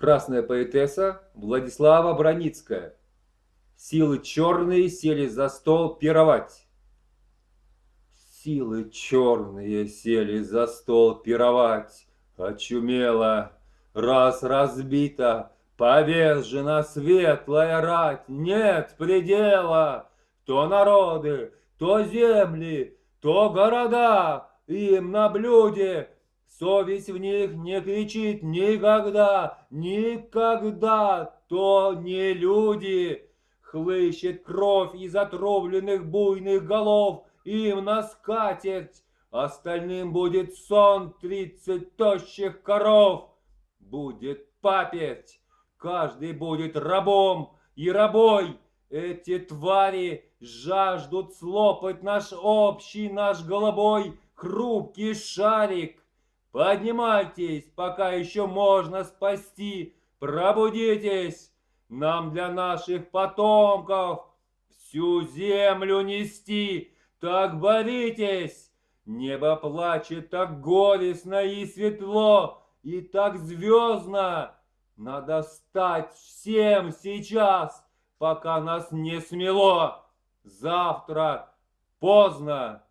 Красная поэтесса Владислава Броницкая. Силы черные сели за стол пировать. Силы черные сели за стол пировать. Очумела, раз разбита, повержена светлая рать. Нет предела, то народы, то земли, то города, им на блюде Совесть в них не кричит никогда, никогда, то не люди. Хлыщет кровь из отровленных буйных голов, им на скатерть, остальным будет сон тридцать тощих коров. Будет паперть, каждый будет рабом и рабой. Эти твари жаждут слопать наш общий, наш голубой хрупкий шарик. Поднимайтесь, пока еще можно спасти. Пробудитесь, нам для наших потомков всю землю нести. Так боритесь, небо плачет так горестно и светло, и так звездно. Надо стать всем сейчас, пока нас не смело. Завтра поздно.